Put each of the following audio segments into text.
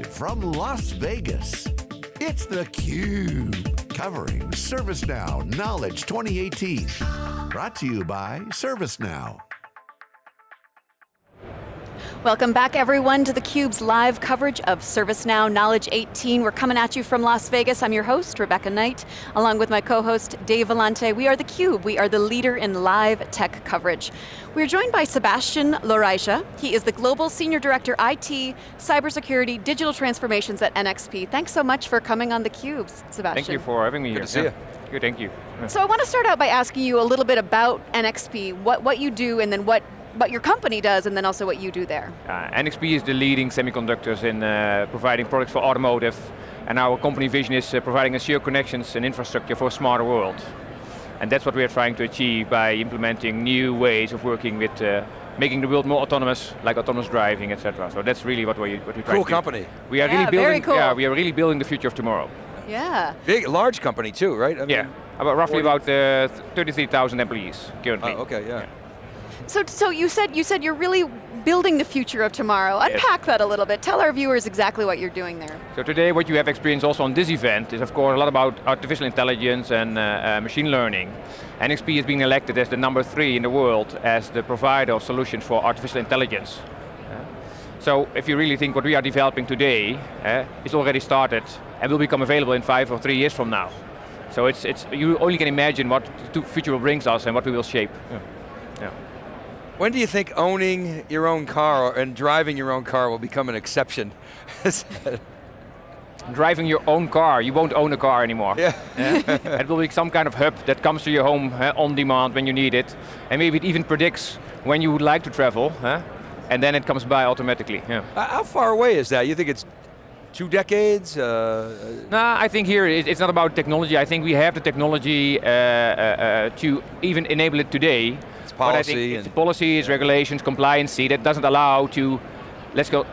Live from Las Vegas, it's theCUBE, covering ServiceNow Knowledge 2018. Brought to you by ServiceNow. Welcome back everyone to theCUBE's live coverage of ServiceNow Knowledge 18. We're coming at you from Las Vegas. I'm your host, Rebecca Knight, along with my co-host, Dave Vellante. We are theCUBE, we are the leader in live tech coverage. We're joined by Sebastian Loraija. He is the Global Senior Director IT, Cybersecurity, Digital Transformations at NXP. Thanks so much for coming on theCUBE, Sebastian. Thank you for having me Good here. to see you. Good, thank you. So I want to start out by asking you a little bit about NXP, what, what you do and then what what your company does and then also what you do there. Uh, NXP is the leading semiconductors in uh, providing products for automotive and our company vision is uh, providing a secure connections and infrastructure for a smarter world. And that's what we are trying to achieve by implementing new ways of working with uh, making the world more autonomous, like autonomous driving, etc. So that's really what we what we try Cool to do. company. We are Yeah, really building. very cool. Yeah, we are really building the future of tomorrow. Yeah. Big, large company too, right? I mean, yeah, about roughly 40 about uh, 33,000 employees currently. Oh, okay, yeah. So, so you said you said you're really building the future of tomorrow. Unpack that a little bit. Tell our viewers exactly what you're doing there. So today what you have experienced also on this event is of course a lot about artificial intelligence and uh, uh, machine learning. NXP is being elected as the number three in the world as the provider of solutions for artificial intelligence. Uh, so if you really think what we are developing today is already started and will become available in five or three years from now. So it's, it's, you only can imagine what the future brings us and what we will shape. Yeah. Yeah. When do you think owning your own car and driving your own car will become an exception? Driving your own car, you won't own a car anymore. yeah. it will be some kind of hub that comes to your home uh, on demand when you need it. And maybe it even predicts when you would like to travel. huh? And then it comes by automatically. Yeah. Uh, How far away is that? You think it's two decades? Uh, Nah, I think here it- it's not about technology. I think we have the technology uh, uh, uh, to even enable it today. It's But I policy think it's and- policy, it's regulations, compliance that doesn't allow to, let's go,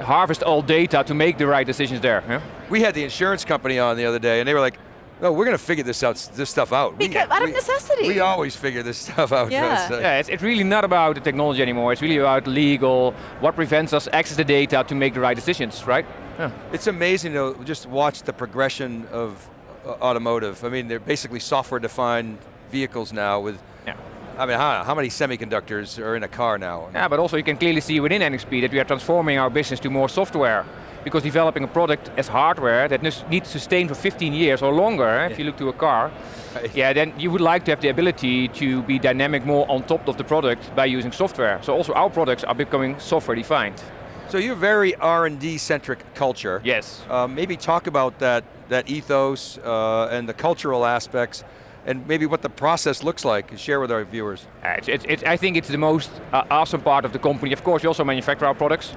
harvest all data to make the right decisions there. yeah? we had the insurance company on the other day and they were like, no, we're going to figure this out, this stuff out. We- Because- out of we- necessity. We always figure this stuff out. Yeah. So- Yeah, it's, it's really not about the technology anymore. It's really about legal, what prevents us access the data to make the right decisions, right? Yeah. It's amazing to just watch the progression of uh, automotive. I mean, they're basically software-defined vehicles now with, Yeah. I mean, how, how many semiconductors are in a car now? Yeah, but also you can clearly see within NXP that we are transforming our business to more software. Because developing a product as hardware that needs to sustain for 15 years or longer, eh, if you look to a car, Right. yeah, then you would like to have the ability to be dynamic more on top of the product by using software. So also our products are becoming software defined. So you're very R&D centric culture. Yes. Uh, maybe talk about that, that ethos uh, and the cultural aspects and maybe what the process looks like. Share with our viewers. Uh, It's, it's, it's, I think it's the most uh, awesome part of the company. Of course, we also manufacture our products,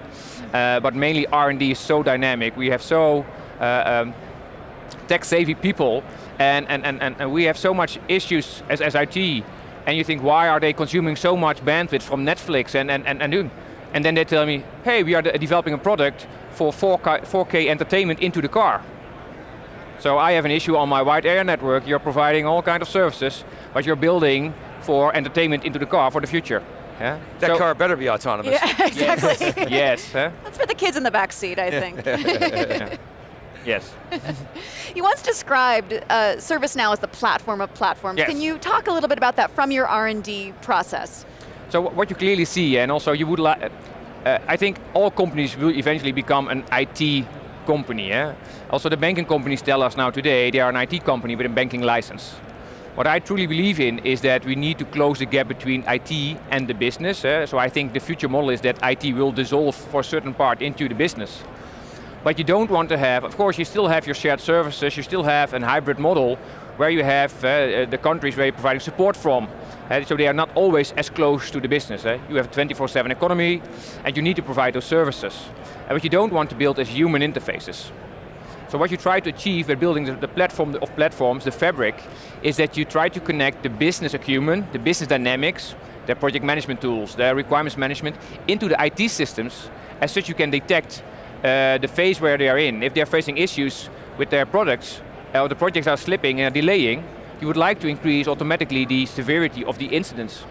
uh, but mainly R&D is so dynamic. We have so uh, um, tech-savvy people, and, and, and, and and we have so much issues as, as IT, and you think, why are they consuming so much bandwidth from Netflix and, and, and, and? And then they tell me, hey, we are developing a product for 4K, 4K entertainment into the car. So I have an issue on my wide area network, you're providing all kind of services, but you're building for entertainment into the car for the future. Yeah? That So- car better be autonomous. Yeah, exactly. Yes, huh? Let's put the kids in the back seat, I think. yes. you once described uh, ServiceNow as the platform of platforms. Yes. Can you talk a little bit about that from your R&D process? So what you clearly see, and also you would like, uh, I think all companies will eventually become an IT company. Yeah? Also the banking companies tell us now today they are an IT company with a banking license. What I truly believe in is that we need to close the gap between IT and the business. eh. So I think the future model is that IT will dissolve for a certain part into the business. But you don't want to have, of course you still have your shared services, you still have a hybrid model where you have uh, the countries where you're providing support from. Uh, so they are not always as close to the business. eh. You have a 24-7 economy and you need to provide those services. And what you don't want to build is human interfaces. So what you try to achieve by building the, platform of platforms, the fabric, is that you try to connect the business acumen, the business dynamics, their project management tools, their requirements management, into the IT systems, as such you can detect uh, the phase where they are in. If they're facing issues with their products, uh, or the projects are slipping and are delaying, you would like to increase automatically the severity of the incidents,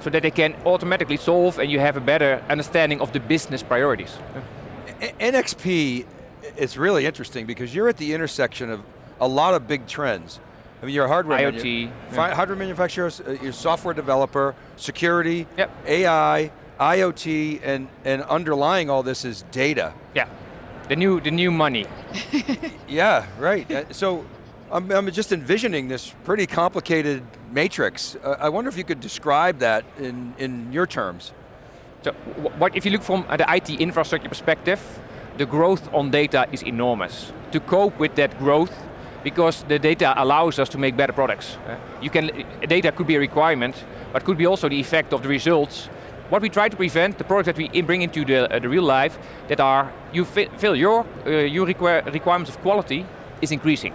so that they can automatically solve and you have a better understanding of the business priorities. NXP it's really interesting because you're at the intersection of a lot of big trends. I mean, you're a hardware IoT, yeah. hardware manufacturer, uh, you're a software developer, security, Yep. AI, IoT, and, and underlying all this is data. Yeah, the new, the new money. Yeah, right. Uh, so I'm, I'm just envisioning this pretty complicated matrix. Uh, I wonder if you could describe that in, in your terms. So what if you look from uh, the IT infrastructure perspective, the growth on data is enormous. To cope with that growth, because the data allows us to make better products. Uh, you can, uh, data could be a requirement, but could be also the effect of the results. What we try to prevent, the products that we bring into the, uh, the real life, that are, you fill your, uh, your require requirements of quality is increasing.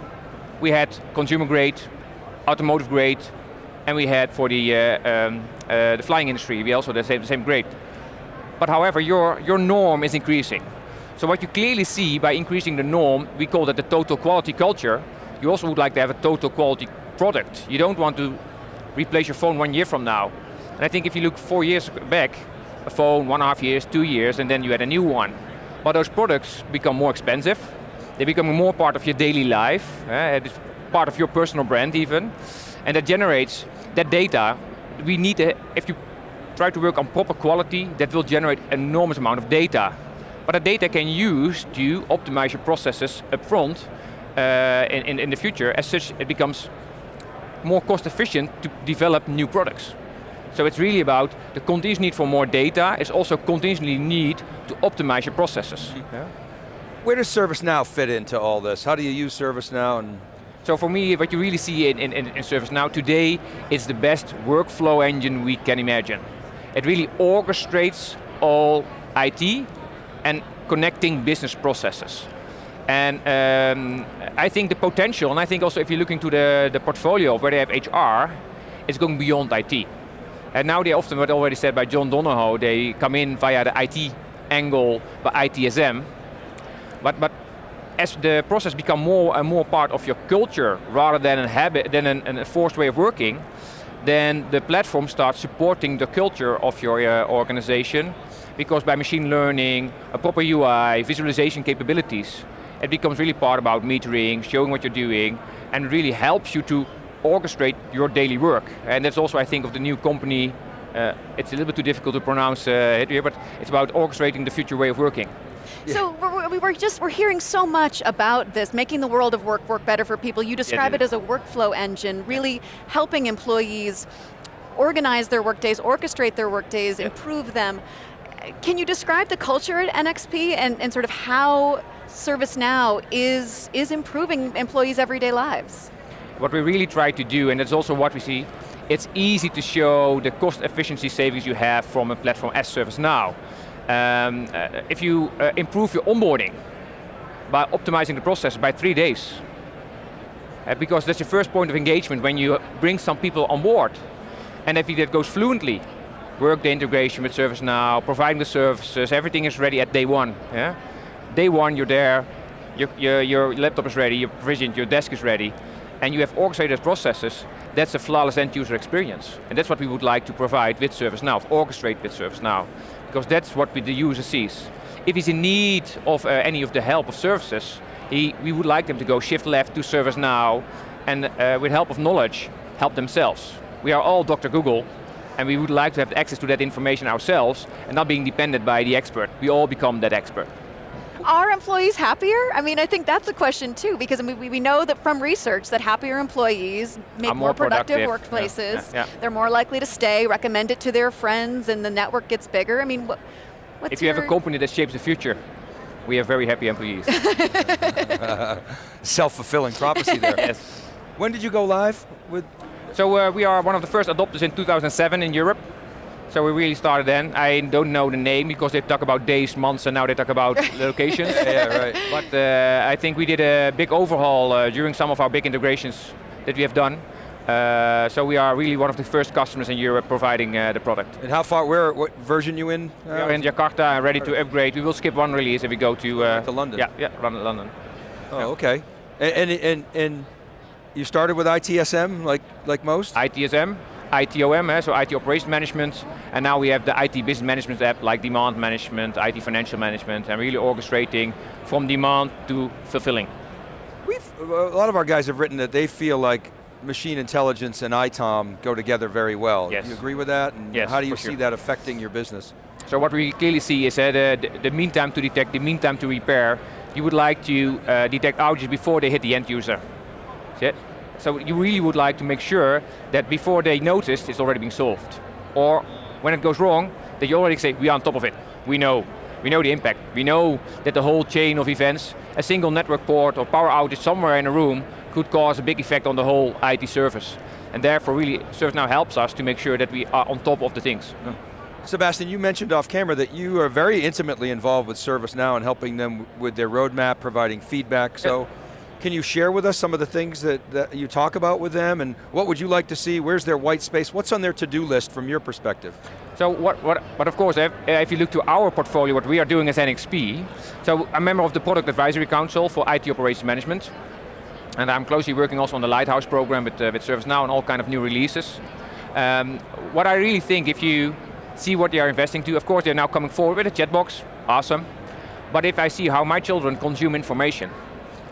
We had consumer grade, automotive grade, and we had for the, uh, um, uh, the flying industry, we also the same, the same grade. But however, your, your norm is increasing. So what you clearly see by increasing the norm, we call that the total quality culture, you also would like to have a total quality product. You don't want to replace your phone one year from now. And I think if you look four years back, a phone, one and a half years, two years, and then you had a new one. But those products become more expensive. They become more part of your daily life. eh, it is part of your personal brand even. And that generates that data. We need, to, if you try to work on proper quality, that will generate enormous amount of data. But that data can use to optimize your processes upfront uh, in, in, the future. As such, it becomes more cost efficient to develop new products. So it's really about the continuous need for more data, is also continuously need to optimize your processes. Yeah. Where does ServiceNow fit into all this? How do you use ServiceNow and So for me, what you really see in, in, in ServiceNow today is the best workflow engine we can imagine. It really orchestrates all IT and connecting business processes. And um, I think the potential, and I think also if you're looking to the, the portfolio where they have HR, it's going beyond IT. And now they often, what already said by John Donahoe, they come in via the IT angle, by ITSM, but, but as the process become more and more part of your culture rather than a habit, than an, an forced way of working, then the platform starts supporting the culture of your uh, organization because by machine learning, a proper UI, visualization capabilities, it becomes really part about metering, showing what you're doing, and really helps you to orchestrate your daily work. And that's also, I think, of the new company, uh, it's a little bit too difficult to pronounce uh, here, but it's about orchestrating the future way of working. So we're, we're- just, we're hearing so much about this, making the world of work work better for people. You describe it it as a workflow engine, really helping employees organize their workdays, orchestrate their workdays, improve them. Can you describe the culture at NXP and, and sort of how ServiceNow is, is improving employees' everyday lives? What we really try to do, and that's also what we see, it's easy to show the cost efficiency savings you have from a platform as ServiceNow. Um, uh, if you uh, improve your onboarding by optimizing the process by three days, uh, because that's your first point of engagement when you bring some people on board. And if that goes fluently, work the integration with ServiceNow, providing the services, everything is ready at day one. Yeah? Day one, you're there, your, your, your laptop is ready, you're provisioned, your desk is ready, and you have orchestrated processes, that's a flawless end user experience. And that's what we would like to provide with ServiceNow, orchestrate with ServiceNow, because that's what we, the user sees. If he's in need of uh, any of the help of services, he, we would like them to go shift left to ServiceNow, and uh, with help of knowledge, help themselves. We are all Dr. Google, and we would like to have access to that information ourselves, and not being dependent by the expert. We all become that expert. Are employees happier? I mean, I think that's a question too, because I mean, we, we know that from research that happier employees make Are more productive, productive. Workplaces. yeah, yeah. They're more likely to stay, recommend it to their friends, and the network gets bigger. I mean, what, what's If you have a company that shapes the future, we have very happy employees. self-fulfilling prophecy there? yes. When did you go live with? So uh, we are one of the first adopters in 2007 in Europe. So we really started then. I don't know the name because they talk about days, months, and now they talk about locations. Yeah, right. But uh, I think we did a big overhaul uh, during some of our big integrations that we have done. Uh, so we are really one of the first customers in Europe providing uh, the product. And how far? Where? What version you in? We are in Jakarta and ready to upgrade. We will skip one release if we go to uh, To London. Yeah, yeah, London. London. Oh, okay. And, and and and you started with ITSM like like most. ITSM, ITOM, eh, so IT Operations Management, and now we have the IT Business Management app like demand management, IT financial management, and really orchestrating from demand to fulfilling. We've, a lot of our guys have written that they feel like machine intelligence and ITOM go together very well. Yes. Do you agree with that? And Yes, how do you see sure. that affecting your business? So what we clearly see is that uh, the, the mean time to detect, the mean time to repair, you would like to uh, detect outages before they hit the end user. So you really would like to make sure that before they notice, it's already been solved. Or when it goes wrong, that you already say, we are on top of it. We know. We know the impact. We know that the whole chain of events, a single network port or power outage somewhere in a room could cause a big effect on the whole IT service. And therefore really ServiceNow helps us to make sure that we are on top of the things. Sebastian, you mentioned off camera that you are very intimately involved with ServiceNow and helping them with their roadmap, providing feedback. So, can you share with us some of the things that, that you talk about with them and what would you like to see? Where's their white space? What's on their to-do list from your perspective? So what, what, but of course, if, if you look to our portfolio, what we are doing as NXP, so I'm a member of the Product Advisory Council for IT Operations Management, and I'm closely working also on the Lighthouse program with, uh, with ServiceNow and all kind of new releases. Um, what I really think, if you see what they are investing to, of course they're now coming forward with a chatbot, awesome. But if I see how my children consume information,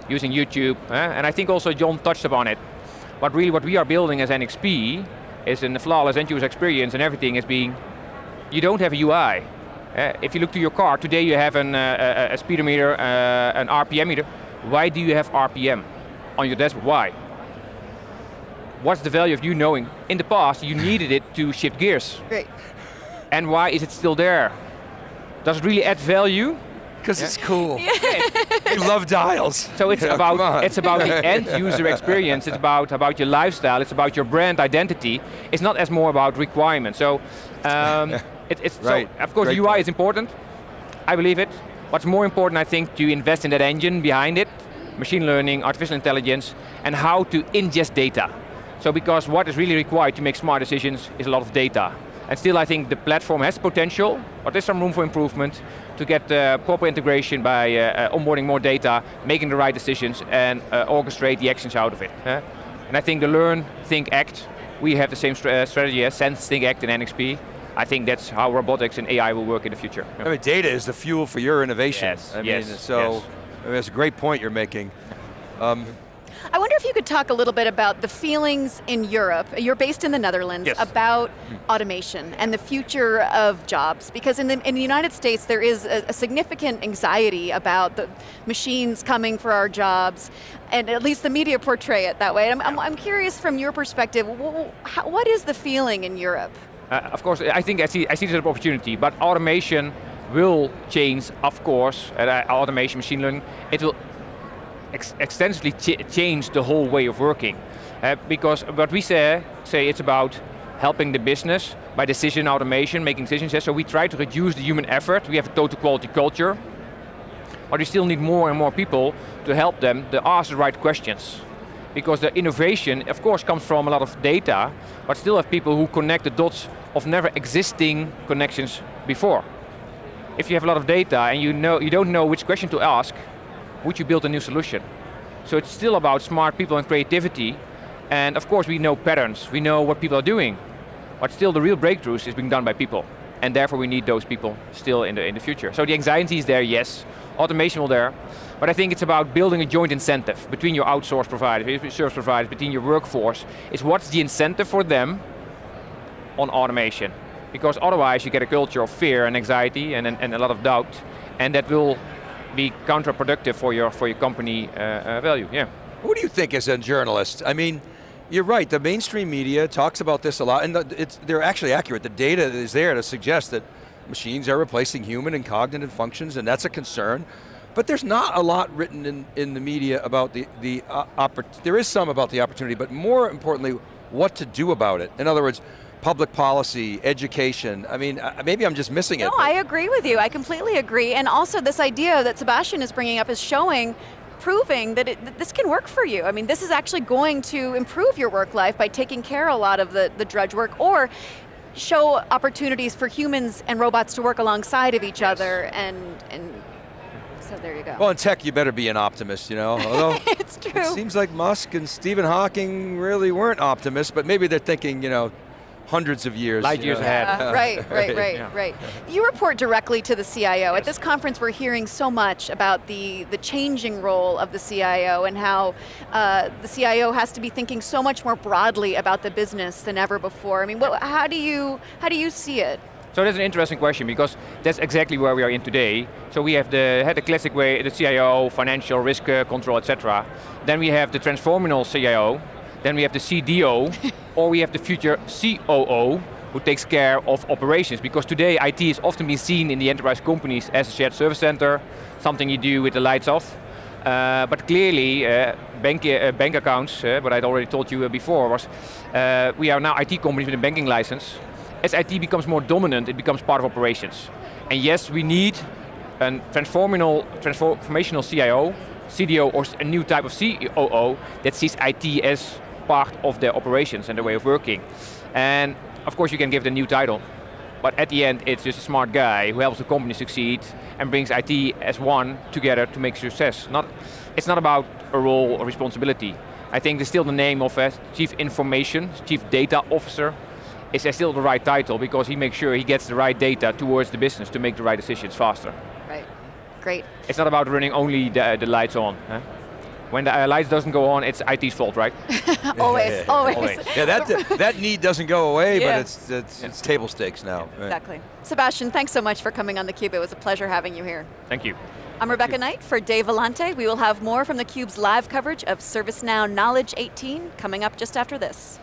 using YouTube, eh, and I think also John touched upon it, but really what we are building as NXP is in the flawless end user experience and everything is being, you don't have a UI. Eh, if you look to your car, today you have an, uh, a, a speedometer, uh, an RPM meter. Why do you have RPM on your dashboard? Why? What's the value of you knowing? In the past, you needed it to shift gears. Great. And why is it still there? Does it really add value? Because it's cool. they love dials. So it's Yeah, about it's about the end user experience. It's about about your lifestyle. It's about your brand identity. It's not as more about requirements. So um, it, it's Right. so of course Great UI point. is important. I believe it. What's more important, I think, to invest in that engine behind it, machine learning, artificial intelligence, and how to ingest data. So because what is really required to make smart decisions is a lot of data. And still I think the platform has potential, but there's some room for improvement to get uh, proper integration by uh, uh, onboarding more data, making the right decisions, and uh, orchestrate the actions out of it. eh? And I think the learn, think, act, we have the same uh, strategy as sense, think, act in NXP. I think that's how robotics and AI will work in the future. I mean, data is the fuel for your innovation. Yes, I mean, yes, so yes. I mean, that's a great point you're making. Um, I wonder if you could talk a little bit about the feelings in Europe, you're based in the Netherlands, Yes. about automation and the future of jobs. Because in the, in the United States, there is a, a significant anxiety about the machines coming for our jobs, and at least the media portray it that way. I'm, I'm, I'm curious from your perspective, how, what is the feeling in Europe? Uh, of course, I think I see, I see this as an opportunity, but automation will change, of course, uh, automation, machine learning, it will ex extensively ch change the whole way of working. Uh, because what we say, say it's about helping the business by decision automation, making decisions, yeah, so we try to reduce the human effort, we have a total quality culture, but we still need more and more people to help them to ask the right questions. Because the innovation, of course, comes from a lot of data, but still have people who connect the dots of never existing connections before. If you have a lot of data and you, know, you don't know which question to ask, would you build a new solution? So it's still about smart people and creativity, and of course we know patterns, we know what people are doing, but still the real breakthroughs is being done by people. And therefore we need those people still in the, in the future. So the anxiety is there, yes. Automation will there. But I think it's about building a joint incentive between your outsourced providers, service providers, between your workforce. Is what's the incentive for them on automation? Because otherwise you get a culture of fear and anxiety and, and, and a lot of doubt. And that will be counterproductive for your, for your company uh, uh, value, yeah. What do you think as a journalist? I mean, you're right, the mainstream media talks about this a lot, and the, they're actually accurate. The data is there to suggest that machines are replacing human and cognitive functions, and that's a concern. But there's not a lot written in, in the media about the, the uh, there is some about the opportunity, but more importantly, what to do about it. In other words, public policy, education. I mean, uh, maybe I'm just missing it. No, I agree with you. I completely agree. And also this idea that Sebastian is bringing up is showing proving that, it, that this can work for you. I mean, this is actually going to improve your work life by taking care of a lot of the, the drudge work or show opportunities for humans and robots to work alongside of each other and, and so there you go. Well, in tech, you better be an optimist, you know. Although it's it seems like Musk and Stephen Hawking really weren't optimists, but maybe they're thinking, you know, hundreds of years. Light years know. ahead. Uh, right, right, right, Yeah. right. You report directly to the CIO. At this conference, we're hearing so much about the, the changing role of the CIO and how uh, the CIO has to be thinking so much more broadly about the business than ever before. I mean, what, how, do you, how do you see it? So that's an interesting question because that's exactly where we are in today. So we have the, had the classic way, the CIO, financial risk uh, control, etc. Then we have the transformational CIO. Then we have the CDO, or we have the future COO, who takes care of operations. Because today IT is often been seen in the enterprise companies as a shared service center, something you do with the lights off. Uh, but clearly, uh, bank, uh, bank accounts, uh, what I'd already told you uh, before, was uh, we are now IT companies with a banking license. As IT becomes more dominant, it becomes part of operations. And yes, we need a transformational, transformational CIO, CDO, or a new type of COO that sees IT as part of their operations and their way of working. And of course, you can give the new title. But at the end, it's just a smart guy who helps the company succeed and brings IT as one together to make success. Not, it's not about a role or responsibility. I think there's still the name of a Chief Information, Chief Data Officer, is still the right title because he makes sure he gets the right data towards the business to make the right decisions faster. Right, great. It's not about running only the, the lights on. huh? When the uh, lights doesn't go on, it's IT's fault, right? always, always. Always. Yeah, that, that need doesn't go away, Yeah. but it's, it's, it's table stakes now. right. Exactly. Sebastian, thanks so much for coming on theCUBE. It was a pleasure having you here. Thank you. I'm Rebecca Knight for Dave Vellante. We will have more from theCUBE's live coverage of ServiceNow Knowledge 18 coming up just after this.